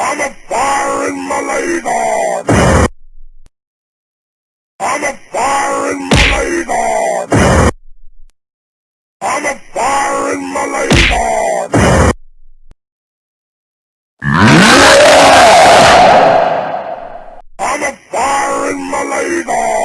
I'm a fire in my laser! I'm a fire in my laser! I'm a fire in my laser! I'm a fire in my laser!